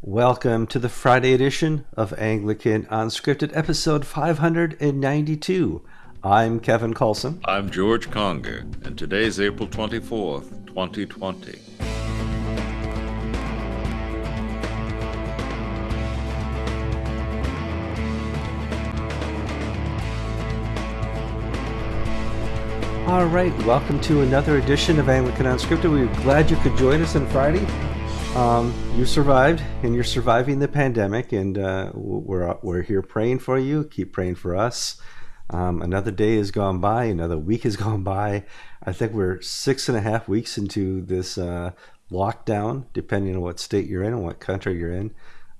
Welcome to the Friday edition of Anglican Unscripted, episode 592. I'm Kevin Carlson. I'm George Conger, and today's April 24th, 2020. All right, welcome to another edition of Anglican Unscripted. We're glad you could join us on Friday. Um, you survived, and you're surviving the pandemic, and uh, we're we're here praying for you. Keep praying for us. Um, another day has gone by, another week has gone by. I think we're six and a half weeks into this uh, lockdown, depending on what state you're in and what country you're in.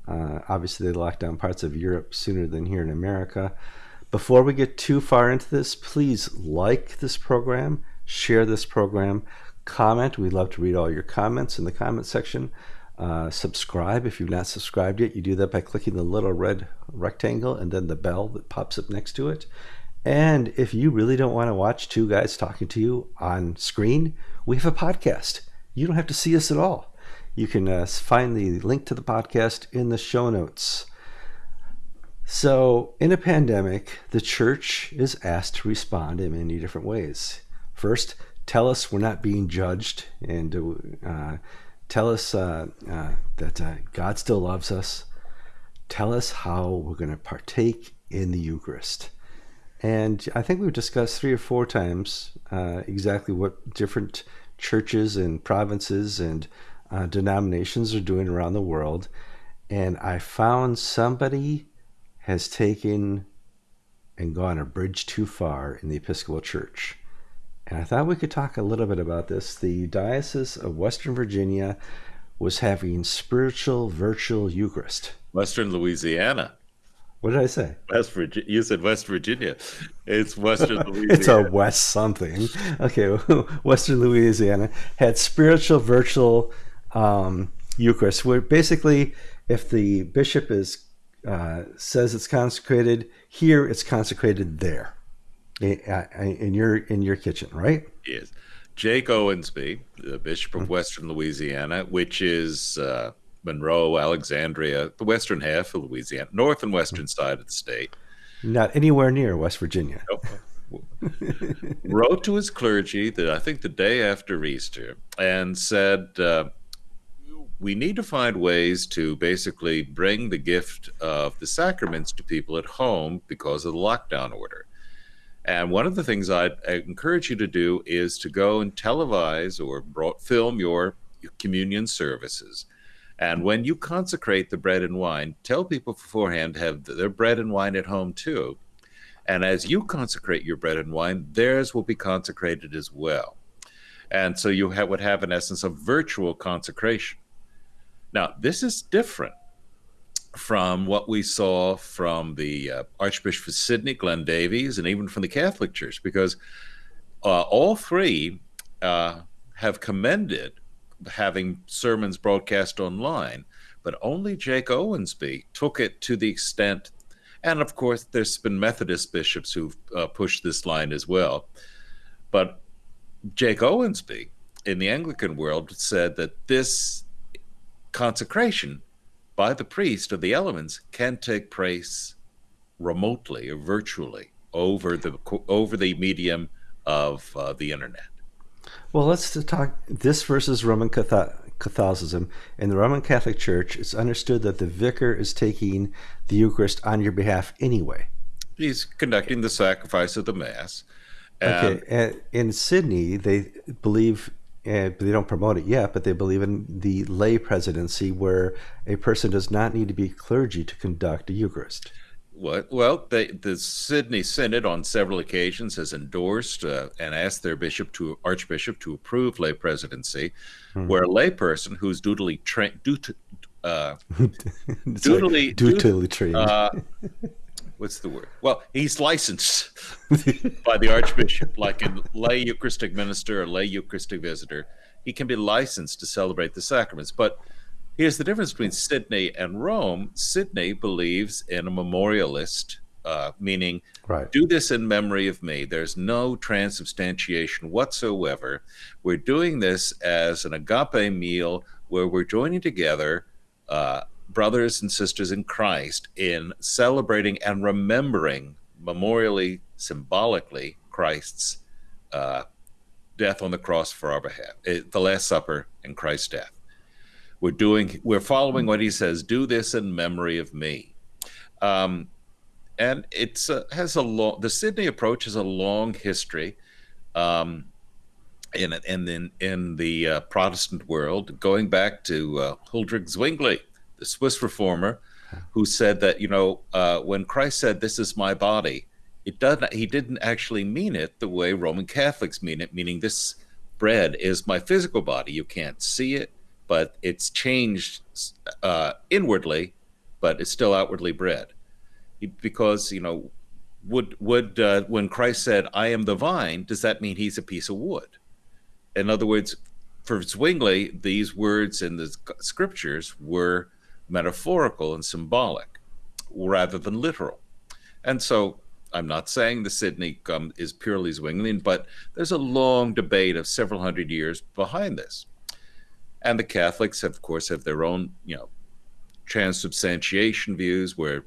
Uh, obviously, they locked down parts of Europe sooner than here in America. Before we get too far into this, please like this program, share this program, comment. We'd love to read all your comments in the comment section. Uh, subscribe if you've not subscribed yet. You do that by clicking the little red rectangle and then the bell that pops up next to it. And if you really don't want to watch two guys talking to you on screen, we have a podcast. You don't have to see us at all. You can uh, find the link to the podcast in the show notes. So, in a pandemic, the church is asked to respond in many different ways. First, tell us we're not being judged, and uh, tell us uh, uh, that uh, God still loves us. Tell us how we're going to partake in the Eucharist. And I think we've discussed three or four times uh, exactly what different churches and provinces and uh, denominations are doing around the world. And I found somebody has taken and gone a bridge too far in the Episcopal Church. And I thought we could talk a little bit about this. The Diocese of Western Virginia was having spiritual virtual Eucharist. Western Louisiana. What did I say? West Virginia. You said West Virginia. It's Western Louisiana. it's a West something. Okay, Western Louisiana had spiritual virtual um, Eucharist, where basically, if the bishop is uh, says it's consecrated here, it's consecrated there in your in your kitchen, right? Yes. Jake Owensby, the Bishop of mm-hmm. Western Louisiana, which is uh, Monroe, Alexandria, the western half of Louisiana, north and western mm-hmm. side of the state. Not anywhere near West Virginia. Nope. wrote to his clergy that I think the day after Easter and said, uh, we need to find ways to basically bring the gift of the sacraments to people at home because of the lockdown order. And one of the things I'd, encourage you to do is to go and televise or film your communion services. And when you consecrate the bread and wine, tell people beforehand to have their bread and wine at home too. And as you consecrate your bread and wine, theirs will be consecrated as well. And so you have, would have, in essence, a virtual consecration. Now, this is different from what we saw from the uh, Archbishop of Sydney, Glenn Davies, and even from the Catholic Church, because uh, all three uh, have commended having sermons broadcast online, but only Jake Owensby took it to the extent, and of course, there's been Methodist bishops who've uh, pushed this line as well, but Jake Owensby in the Anglican world said that this consecration by the priest of the elements can take place remotely or virtually over the over the medium of uh, the internet. Well, let's talk this versus Roman Catholicism. In the Roman Catholic Church, it's understood that the vicar is taking the Eucharist on your behalf anyway. He's conducting the sacrifice of the Mass. okay. in Sydney, they believe and they don't promote it yet, but they believe in the lay presidency where a person does not need to be clergy to conduct a Eucharist. What? Well, they, the Sydney Synod on several occasions has endorsed uh, and asked their bishop to archbishop to approve lay presidency, hmm. where a layperson who's dutifully trained, dut, uh, dutifully, dutifully trained. Uh, what's the word? Well, he's licensed by the Archbishop, like a lay Eucharistic minister or lay Eucharistic visitor. He can be licensed to celebrate the sacraments. But here's the difference between Sydney and Rome. Sydney believes in a memorialist, uh, meaning right. do this in memory of me. There's no transubstantiation whatsoever. We're doing this as an agape meal where we're joining together uh, brothers and sisters in Christ in celebrating and remembering memorially, symbolically, Christ's uh, death on the cross for our behalf, eh, the Last Supper and Christ's death. We're doing, we're following what he says. Do this in memory of me. Um, and it's has a long. The Sydney approach has a long history. Um, in in in, in the uh, Protestant world, going back to uh, Huldrych Zwingli, the Swiss reformer, who said that you know uh, when Christ said, "This is my body," it doesn't. He didn't actually mean it the way Roman Catholics mean it, meaning this bread is my physical body. You can't see it, but it's changed uh, inwardly, but it's still outwardly bread, because you know. Would would uh, when Christ said, "I am the vine," does that mean he's a piece of wood? In other words, for Zwingli, these words in the scriptures were metaphorical and symbolic rather than literal. And so I'm not saying the Sydney um, is purely Zwinglian, but there's a long debate of several hundred years behind this. And the Catholics, of course, have their own, you know, transubstantiation views where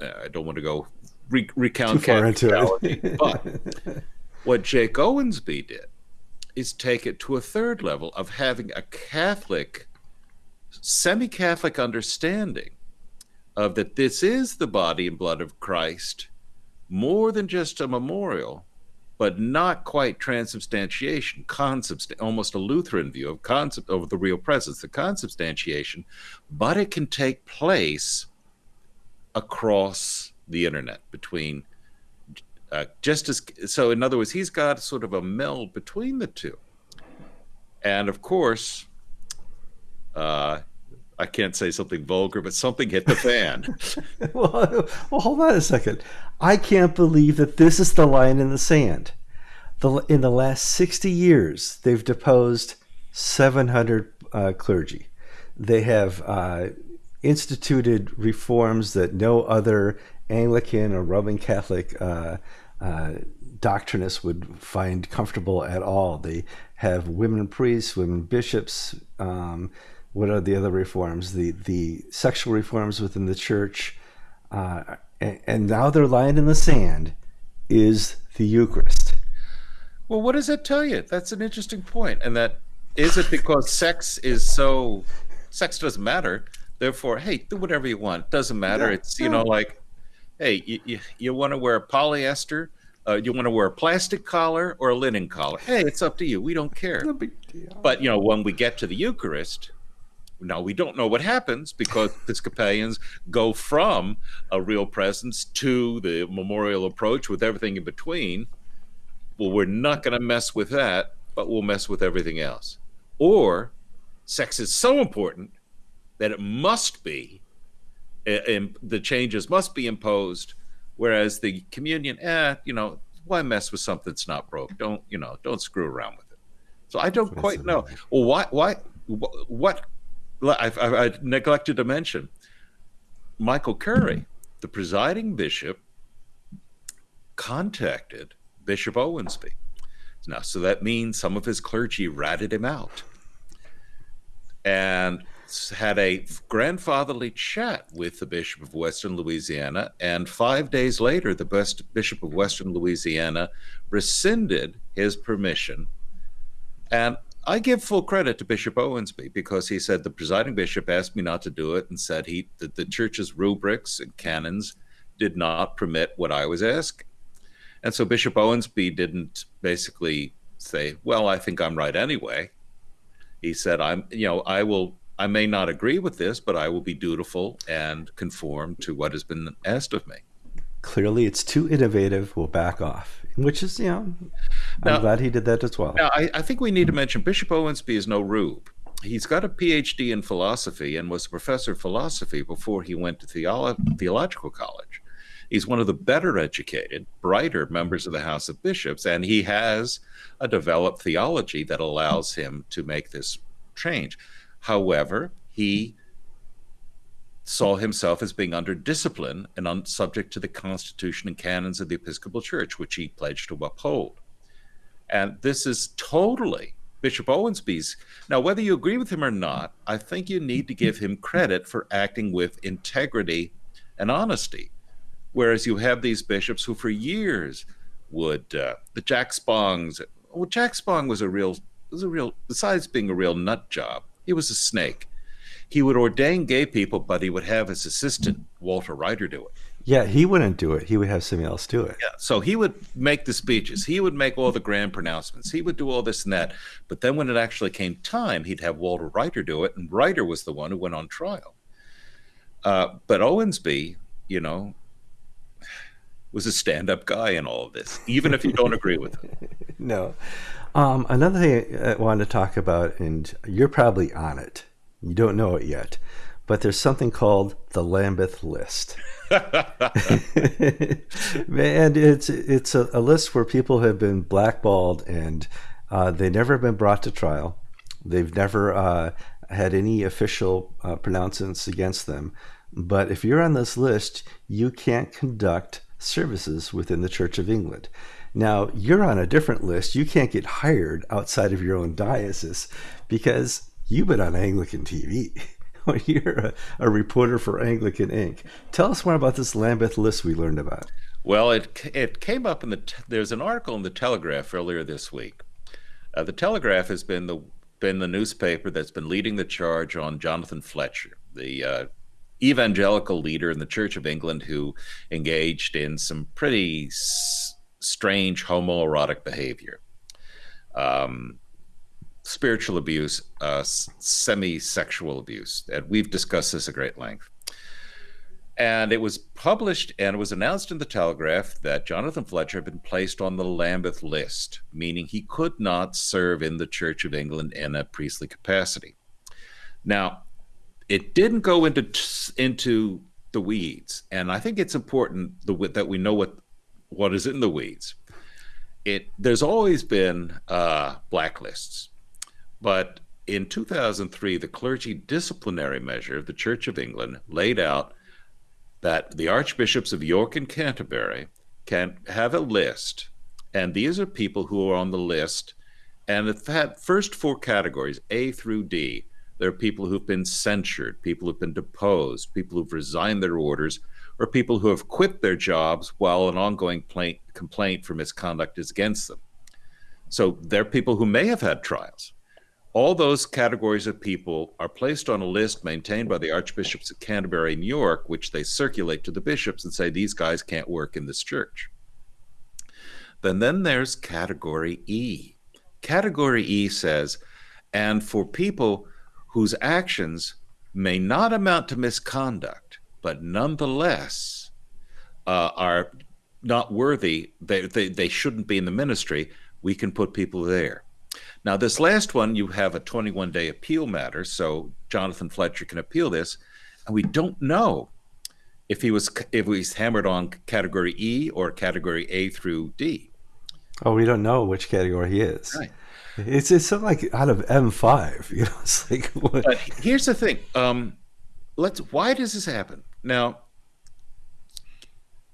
uh, I don't want to go re- recount far into it. but what Jake Owensby did is take it to a third level of having a Catholic, semi Catholic understanding of that this is the body and blood of Christ, more than just a memorial, but not quite transubstantiation, consubst- almost a Lutheran view of concept of the real presence, the consubstantiation, but it can take place across the internet between uh, just as so, in other words, he's got sort of a meld between the two. And of course, uh, I can't say something vulgar, but something hit the fan. well, well, hold on a second. I can't believe that this is the line in the sand. The, in the last 60 years, they've deposed 700 uh, clergy. They have uh, instituted reforms that no other Anglican or Roman Catholic uh, uh, doctrinists would find comfortable at all. They have women priests, women bishops. Um, what are the other reforms? The the sexual reforms within the church, uh, and, and now they're lying in the sand. Is the Eucharist? Well, what does that tell you? That's an interesting point. And that is it because sex is so sex doesn't matter. Therefore, hey, do whatever you want. Doesn't matter. Yeah, it's you know like hey, you, you, you want to wear polyester? Uh, you want to wear a plastic collar or a linen collar? Hey, it's up to you. We don't care. No big deal. But, you know, when we get to the Eucharist, now we don't know what happens because Episcopalians go from a real presence to the memorial approach with everything in between. Well, we're not going to mess with that, but we'll mess with everything else. Or sex is so important that it must be and the changes must be imposed. Whereas the communion, eh, you know, why mess with something that's not broke? Don't you know? Don't screw around with it. So I don't quite know. Well, why? Why? What? I've, I neglected to mention Michael Curry, the presiding bishop, contacted Bishop Owensby. Now, so that means some of his clergy ratted him out. And had a grandfatherly chat with the Bishop of Western Louisiana, and five days later, the Bishop of Western Louisiana rescinded his permission. And I give full credit to Bishop Owensby because he said the presiding bishop asked me not to do it and said he that the church's rubrics and canons did not permit what I was asking. And so Bishop Owensby didn't basically say, "Well, I think I'm right anyway." He said, "I'm, you know, I will I may not agree with this, but I will be dutiful and conform to what has been asked of me. Clearly, it's too innovative. We'll back off, which is, you know, I'm glad he did that as well. Now, I, I think we need to mention Bishop Owensby is no rube. He's got a PhD in philosophy and was a professor of philosophy before he went to theolo- theological college. He's one of the better educated, brighter members of the House of Bishops, and he has a developed theology that allows him to make this change. However, he saw himself as being under discipline and un- subject to the Constitution and canons of the Episcopal Church, which he pledged to uphold. And this is totally Bishop Owensby's. Now, whether you agree with him or not, I think you need to give him credit for acting with integrity and honesty. Whereas you have these bishops who, for years, would uh, the Jack Spongs. Well, Jack Spong was a real was a real. Besides being a real nut job, he was a snake. He would ordain gay people, but he would have his assistant Walter Righter do it. Yeah, he wouldn't do it. He would have somebody else do it. Yeah. So he would make the speeches. He would make all the grand pronouncements. He would do all this and that. But then when it actually came time, he'd have Walter Righter do it, and Righter was the one who went on trial. Uh, but Owensby, you know, was a stand-up guy in all of this, even if you don't agree with him. no. Um, another thing I wanted to talk about, and you're probably on it. You don't know it yet, but there's something called the Lambeth List. and it's it's a, a, list where people have been blackballed and uh, they've never been brought to trial. They've never uh, had any official uh, pronouncements against them. But if you're on this list, you can't conduct services within the Church of England. Now, you're on a different list. You can't get hired outside of your own diocese because you've been on Anglican TV. you're a, a, reporter for Anglican Ink. Tell us more about this Lambeth list we learned about. Well, it it came up in the there's an article in the Telegraph earlier this week. Uh, the Telegraph has been the been the newspaper that's been leading the charge on Jonathan Fletcher, the uh, evangelical leader in the Church of England who engaged in some pretty s- strange homoerotic behavior. Um, spiritual abuse, uh, semi sexual abuse. And we've discussed this at great length. And it was published and it was announced in the Telegraph that Jonathan Fletcher had been placed on the Lambeth list, meaning he could not serve in the Church of England in a priestly capacity. Now, it didn't go into into the weeds, and I think it's important the, that we know what what is in the weeds. It there's always been uh, blacklists, but in 2003, the clergy disciplinary measure of the Church of England laid out that the archbishops of York and Canterbury can have a list, and these are people who are on the list, and that first four categories, A through D, there are people who've been censured, people who've been deposed, people who've resigned their orders, or people who have quit their jobs while an ongoing complaint for misconduct is against them. So they're people who may have had trials. All those categories of people are placed on a list maintained by the archbishops of Canterbury and York, which they circulate to the bishops and say these guys can't work in this church. Then, then there's category E. Category E says, and for people whose actions may not amount to misconduct, but nonetheless uh, are not worthy, they, they, they shouldn't be in the ministry, we can put people there. Now, this last one, you have a 21 day appeal matter, so Jonathan Fletcher can appeal this, and we don't know if he was if he's hammered on category E or category A through D. Oh, we don't know which category he is. Right. It's it's something like out of M five. You know, it's like. What? But here's the thing. Um, let's. Why does this happen? Now,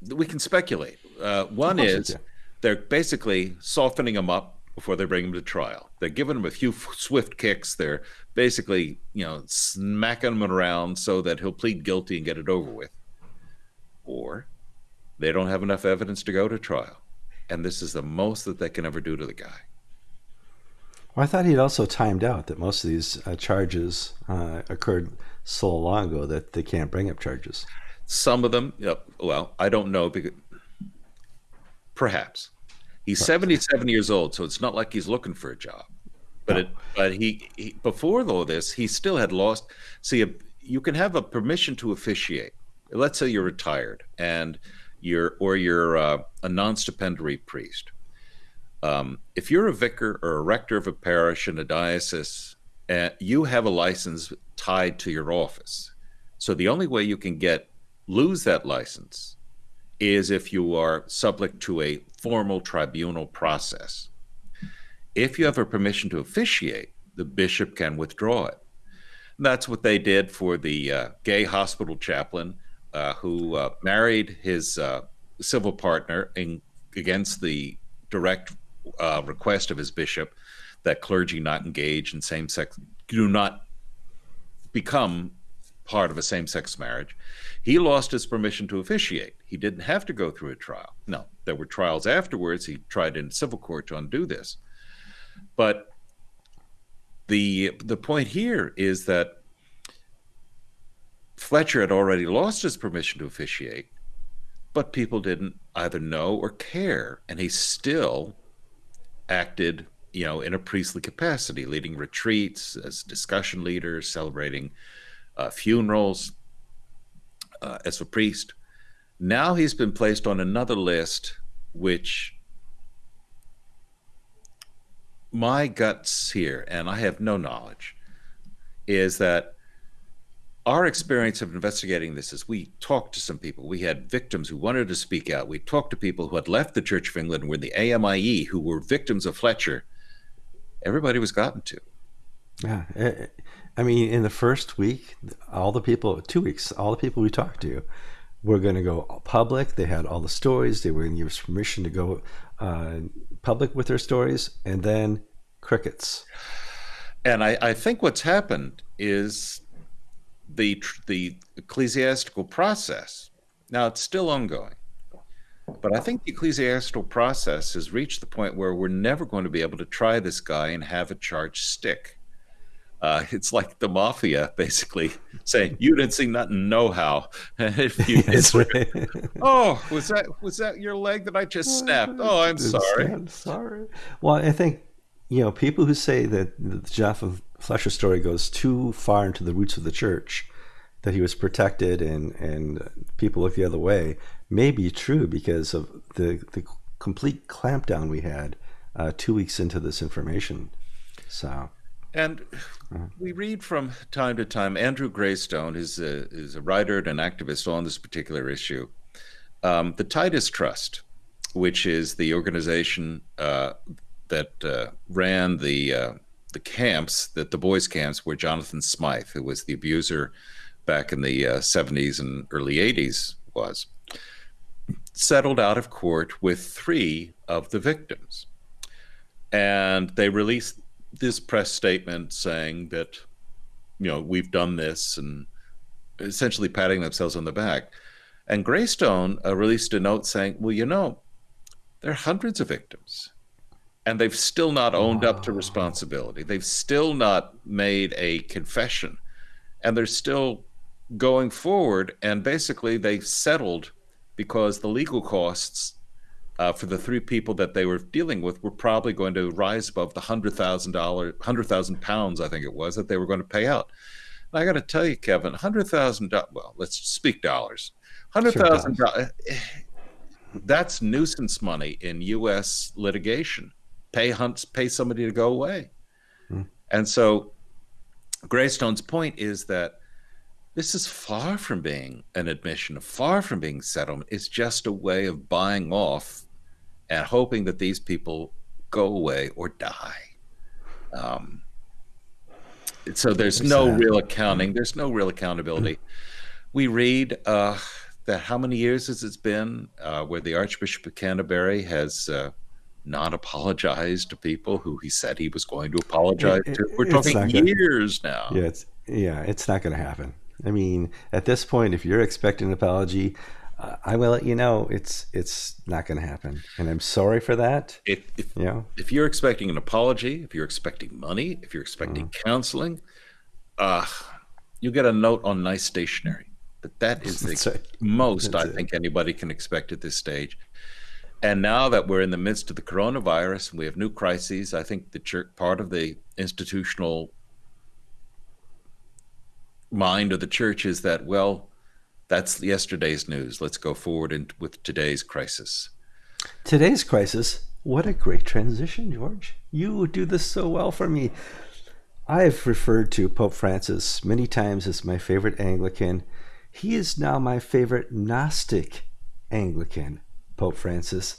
we can speculate. Uh, one is they're basically softening him up before they bring him to trial. They're giving him a few swift kicks. They're basically, you know, smacking him around so that he'll plead guilty and get it over with. Or they don't have enough evidence to go to trial. And this is the most that they can ever do to the guy. Well, I thought he'd also timed out that most of these uh, charges uh, occurred so long ago that they can't bring up charges. Some of them, yep, well, I don't know because perhaps he's 77 years old, so it's not like he's looking for a job. But it, but he, he before all this, he still had lost. See, a, you can have a permission to officiate. Let's say you're retired and you're or you're uh, a non-stipendiary priest um, if you're a vicar or a rector of a parish in a diocese, uh, you have a license tied to your office. So the only way you can get lose that license is if you are subject to a formal tribunal process. If you have a permission to officiate, the bishop can withdraw it. And that's what they did for the uh, gay hospital chaplain uh, who uh, married his uh, civil partner in, against the direct uh, request of his bishop. that clergy not engage in same sex, do not become part of a same sex marriage. He lost his permission to officiate. He didn't have to go through a trial. No, there were trials afterwards. He tried in civil court to undo this. But the the point here is that Fletcher had already lost his permission to officiate, but people didn't either know or care, and he still acted, you know, in a priestly capacity, leading retreats as discussion leader, celebrating uh, funerals uh, as a priest. Now he's been placed on another list, which my guts here, and I have no knowledge, is that our experience of investigating this is we talked to some people. We had victims who wanted to speak out. We talked to people who had left the Church of England and were in the AMIE who were victims of Fletcher. Everybody was gotten to. Yeah. I mean, in the first week, all the people, two weeks, all the people we talked to were going to go public. They had all the stories. They were going to give us permission to go uh, public with their stories, and then crickets. And I, I think what's happened is the the ecclesiastical process. Now it's still ongoing, but I think the ecclesiastical process has reached the point where we're never going to be able to try this guy and have a charge stick. Uh, it's like the mafia basically saying you didn't see nothing no how. If you oh was that was that your leg that i just snapped? Oh i'm sorry. I'm sorry. Well i think you know people who say that the Jonathan Fletcher story goes too far into the roots of the church that he was protected and and people look the other way may be true because of the the complete clampdown we had uh, two weeks into this information. So and we read from time to time. Andrew Graystone is a, is a writer and an activist on this particular issue. Um, the Titus Trust, which is the organization uh, that uh, ran the uh, the camps, that the boys' camps, where Jonathan Smyth, who was the abuser back in the 70s uh, and early 80s, was, settled out of court with three of the victims. And they released this press statement saying that, you know, we've done this and essentially patting themselves on the back. And Graystone uh, released a note saying, well, you know, there are hundreds of victims and they've still not owned up to responsibility. They've still not made a confession and they're still going forward. And basically, they settled because the legal costs uh, for the three people that they were dealing with were probably going to rise above the hundred thousand dollar, hundred thousand pounds, I think it was, that they were going to pay out. And I got to tell you, Kevin, hundred thousand. Well, let's speak dollars. Hundred thousand dollars. That's nuisance money in U.S. litigation. Pay hunts, pay somebody to go away. Hmm. And so, Graystone's point is that this is far from being an admission, far from being settlement. It's just a way of buying off and hoping that these people go away or die. Um, so there's no sad. real accounting. There's no real accountability. we read uh, that how many years has it been uh, where the Archbishop of Canterbury has uh, not apologized to people who he said he was going to apologize it, to? We're talking years gonna, now. Yeah, it's yeah, it's not going to happen. I mean, at this point, if you're expecting an apology, I will let you know it's it's not going to happen, and I'm sorry for that. If if, you know? if you're expecting an apology, if you're expecting money, if you're expecting mm. counseling, uh, you get a note on nice stationery. But that is the right. most I it. think anybody can expect at this stage. And now that we're in the midst of the coronavirus and we have new crises, I think the church, part of the institutional mind of the church is that well that's yesterday's news. Let's go forward in, with today's crisis. Today's crisis? What a great transition, George. You do this so well for me. I've referred to Pope Francis many times as my favorite Anglican. He is now my favorite Gnostic Anglican, Pope Francis.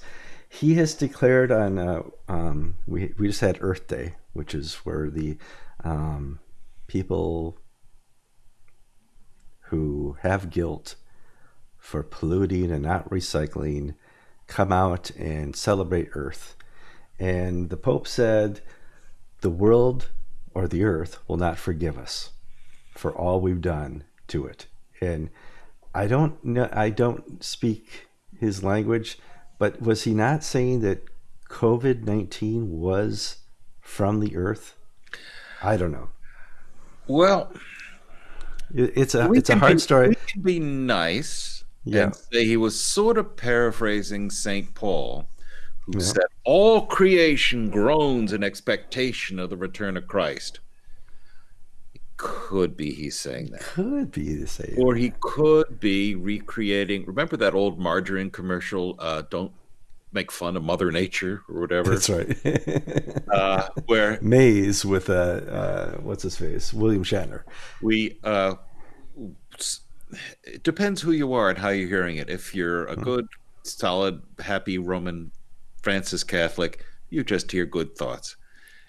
He has declared on, uh, um, we, we just had Earth Day, which is where the um, people who have guilt for polluting and not recycling come out and celebrate Earth. And the Pope said, the world or the earth will not forgive us for all we've done to it. And I don't know, I don't speak his language, but was he not saying that COVID 19 was from the earth? I don't know. Well, it's a it's a hard be, story. We can be nice yeah. and say he was sort of paraphrasing Saint Paul, who yeah. said, "All creation groans in expectation of the return of Christ." It could be he's saying that. Could be the same. Or he could be recreating. Remember that old margarine commercial? Uh, don't make fun of Mother Nature or whatever. That's right. uh, where Maze with uh, uh, what's his face, William Shatner. We uh, it depends who you are and how you're hearing it. If you're a hmm. good, solid, happy Roman Francis Catholic, you just hear good thoughts.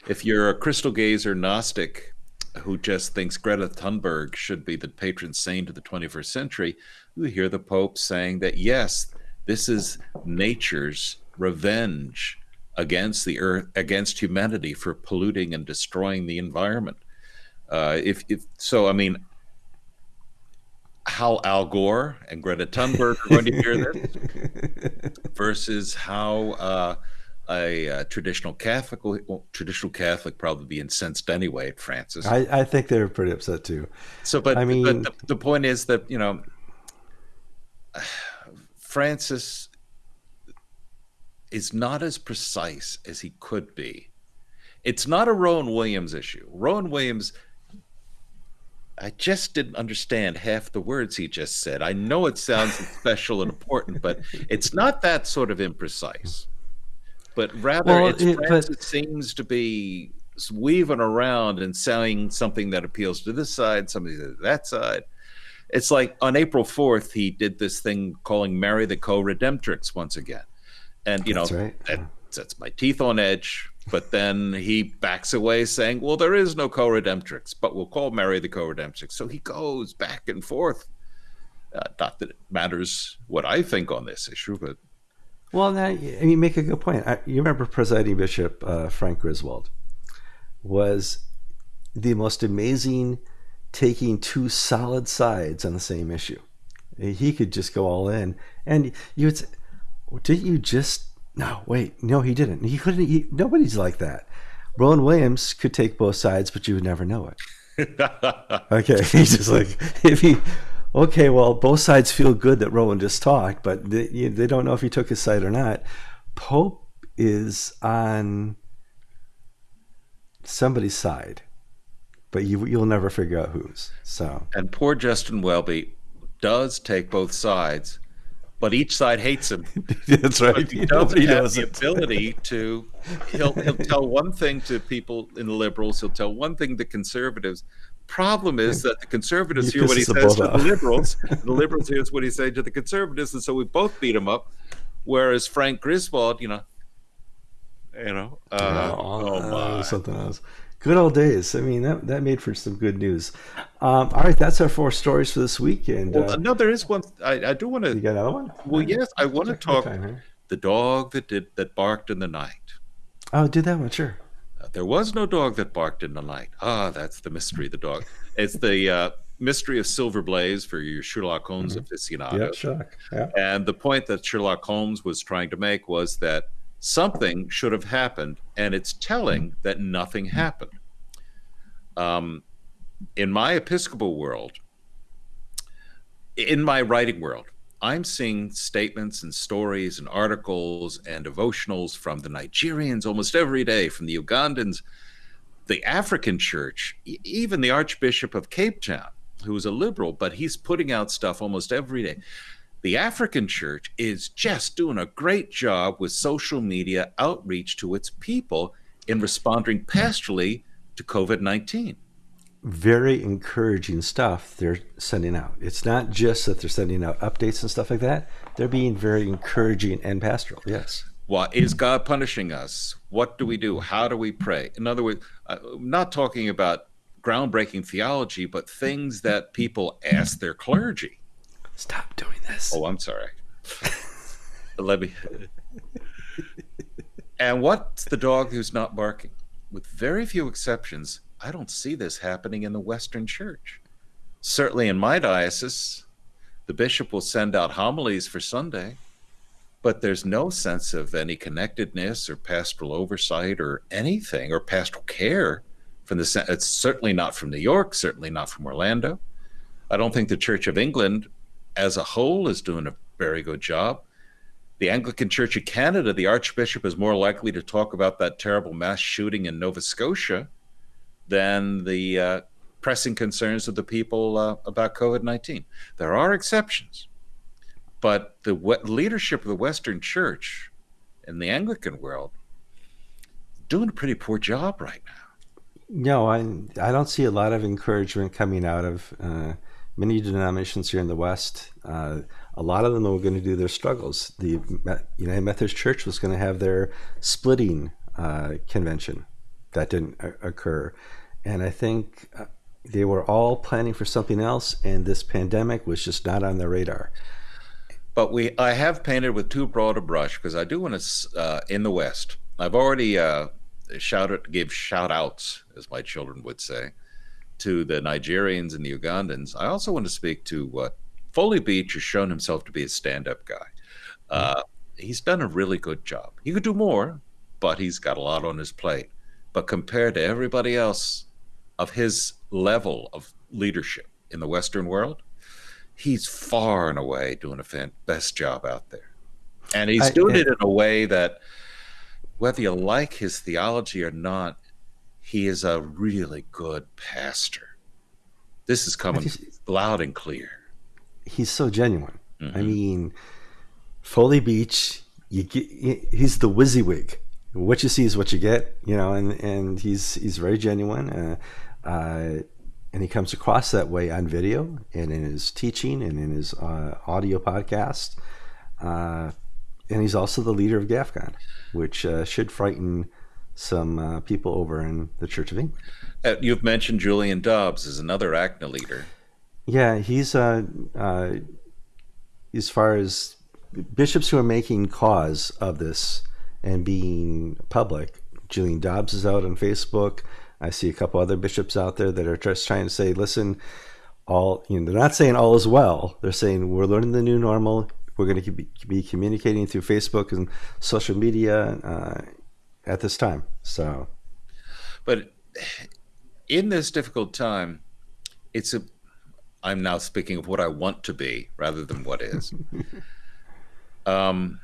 If you're a crystal gazer Gnostic who just thinks Greta Thunberg should be the patron saint of the 21st century, you hear the Pope saying that yes, this is nature's revenge against the earth, against humanity for polluting and destroying the environment. Uh, if, if so, I mean, how Al Gore and Greta Thunberg are going to hear this versus how uh, a, a, traditional Catholic, well, traditional Catholic probably be incensed anyway at Francis. I, I think they're pretty upset too. So, but I mean, but the, the point is that you know Francis is not as precise as he could be. It's not a Rowan Williams issue. Rowan Williams, I just didn't understand half the words he just said. I know it sounds special and important, but it's not that sort of imprecise. But rather, well, it's, it, Francis but... seems to be weaving around and saying something that appeals to this side, something to that side it's like on April 4th, he did this thing calling Mary the co redemptrix once again. And, you that's know, right. that sets my teeth on edge. But then he backs away saying, well, there is no co redemptrix, but we'll call Mary the co redemptrix. So he goes back and forth. Uh, not that it matters what I think on this issue, but. Well, now, you make a good point. I, you remember presiding bishop uh, Frank Griswold was the most amazing taking two solid sides on the same issue. He could just go all in, and you would say, "Didn't you just?" No, wait, no, he didn't. He couldn't. He, nobody's like that. Rowan Williams could take both sides, but you would never know it. okay, he's just like if he. Okay, well, both sides feel good that Rowan just talked, but they, they don't know if he took his side or not. Pope is on somebody's side but you you'll never figure out whose. So and poor Justin Welby does take both sides, but each side hates him. That's right. But he doesn't have the ability to. He'll he'll tell one thing to people in the liberals. He'll tell one thing to conservatives. Problem is that the conservatives hear what he says to the liberals, the liberals hear what he says to the conservatives, and so we both beat him up. Whereas Frank Griswold, you know, you know, uh, oh, oh my, something else. Good old days. I mean, that, that made for some good news. Um, all right, that's our four stories for this week. And well, uh, no, there is one. I, I do want to. You got another one? Well, yes, I want to talk. Time, The dog that did that barked in the night. Oh, do that one, sure. Uh, there was no dog that barked in the night. Ah, that's the mystery of the dog. It's the uh, mystery of Silver Blaze for your Sherlock Holmes mm-hmm. aficionado. Yeah, Sherlock. Yeah. And the point that Sherlock Holmes was trying to make was that something should have happened, and it's telling that nothing happened. Um, in my Episcopal world, in my writing world, I'm seeing statements and stories and articles and devotionals from the Nigerians almost every day, from the Ugandans, the African church, even the Archbishop of Cape Town, who is a liberal, but he's putting out stuff almost every day the African church is just doing a great job with social media outreach to its people in responding pastorally to COVID 19. Very encouraging stuff they're sending out. It's not just that they're sending out updates and stuff like that, they're being very encouraging and pastoral. Yes. What is God punishing us? What do we do? How do we pray? In other words, I'm uh, not talking about groundbreaking theology, but things that people ask their clergy Stop doing this. Oh, I'm sorry. Let me. and what's the dog who's not barking? with very few exceptions, I don't see this happening in the Western Church. Certainly in my diocese, the bishop will send out homilies for Sunday, but there's no sense of any connectedness or pastoral oversight or anything or pastoral care from the it's certainly not from New York, certainly not from Orlando. I don't think the Church of England as a whole is doing a very good job. The Anglican Church of Canada, the Archbishop is more likely to talk about that terrible mass shooting in Nova Scotia than the uh, pressing concerns of the people uh, about COVID 19. There are exceptions, but the leadership of the Western Church in the Anglican world doing a pretty poor job right now. No, I I don't see a lot of encouragement coming out of uh, many denominations here in the West. Uh, a lot of them were going to do their struggles. The United Methodist Church was going to have their splitting uh, convention. That didn't occur. And I think uh, they were all planning for something else, and this pandemic was just not on their radar. But we, I have painted with too broad a brush because I do want to, uh, in the West, I've already uh, shouted, gave shout outs, as my children would say, to the Nigerians and the Ugandans. I also want to speak to what Foley Beach has shown himself to be a stand-up guy. Uh, he's done a really good job. He could do more, but he's got a lot on his plate. But compared to everybody else of his level of leadership in the Western world, he's far and away doing a best job out there. And he's I, doing it in a way that, whether you like his theology or not, he is a really good pastor. This is coming loud and clear he's so genuine. Mm-hmm. I mean, Foley Beach, you get, he's the WYSIWYG. What you see is what you get, you know, and, and he's he's very genuine, uh, uh, and he comes across that way on video and in his teaching and in his uh, audio podcast. Uh, and he's also the leader of GAFCON, which uh, should frighten some uh, people over in the Church of England. you've mentioned Julian Dobbs as another ACNA leader. Yeah, he's uh, uh, as far as bishops who are making cause of this and being public. Julian Dobbs is out on Facebook. I see a couple other bishops out there that are just trying to say, listen, all you know, they're not saying all is well. They're saying we're learning the new normal. We're going to be communicating through Facebook and social media uh, at this time. So, but in this difficult time, it's a I'm now speaking of what I want to be rather than what is. um,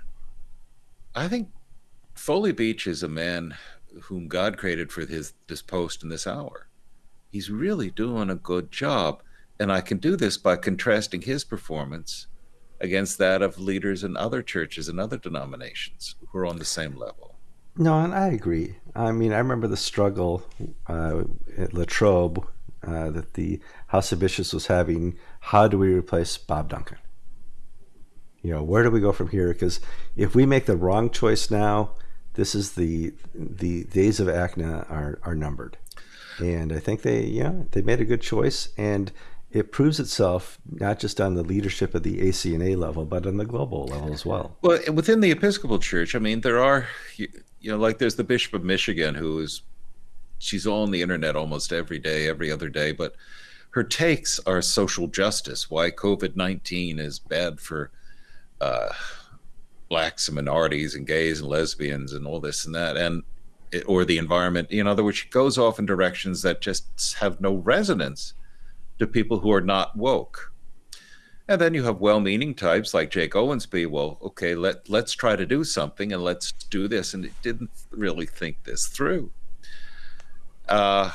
I think Foley Beach is a man whom God created for his this post in this hour. He's really doing a good job, and I can do this by contrasting his performance against that of leaders in other churches and other denominations who are on the same level. No, and I agree. I mean, I remember the struggle uh, at Latrobe uh, that the House of Bishops was having. How do we replace Bob Duncan? You know, where do we go from here? Because if we make the wrong choice now, this is the the days of ACNA are are numbered, and I think they yeah they made a good choice, and it proves itself not just on the leadership of the ACNA level, but on the global level as well. Well, within the Episcopal Church, I mean, there are you, know like there's the Bishop of Michigan who is she's on the internet almost every day, every other day, but her takes are social justice. Why COVID nineteen is bad for uh, blacks and minorities and gays and lesbians and all this and that, and or the environment. In other words, she goes off in directions that just have no resonance to people who are not woke. And then you have well-meaning types like Jake Owensby. Well, okay, let let's try to do something and let's do this, and it didn't really think this through. Uh,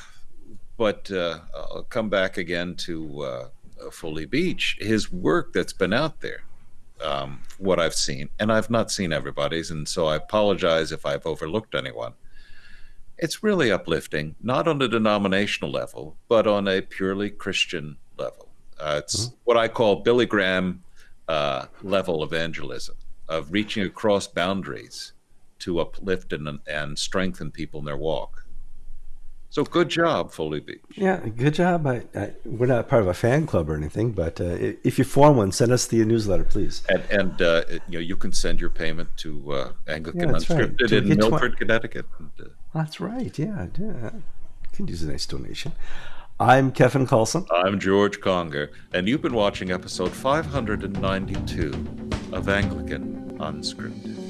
but uh, I'll come back again to uh, Foley Beach. His work that's been out there, um, what I've seen, and I've not seen everybody's, and so I apologize if I've overlooked anyone. It's really uplifting, not on a denominational level, but on a purely Christian level. Uh, it's mm-hmm. what I call Billy Graham uh, level evangelism of reaching across boundaries to uplift and, and strengthen people in their walk. So good job, Foley Beach. Yeah, good job. I, I, we're not part of a fan club or anything, but uh, if you form one, send us the newsletter, please. And, and uh, you know you can send your payment to uh, Anglican yeah, Unscripted right. in Milford, tw- Connecticut. And, uh, that's right. Yeah, yeah. You can use a nice donation. I'm Kevin Carlson. I'm George Conger, and you've been watching episode 592 of Anglican Unscripted.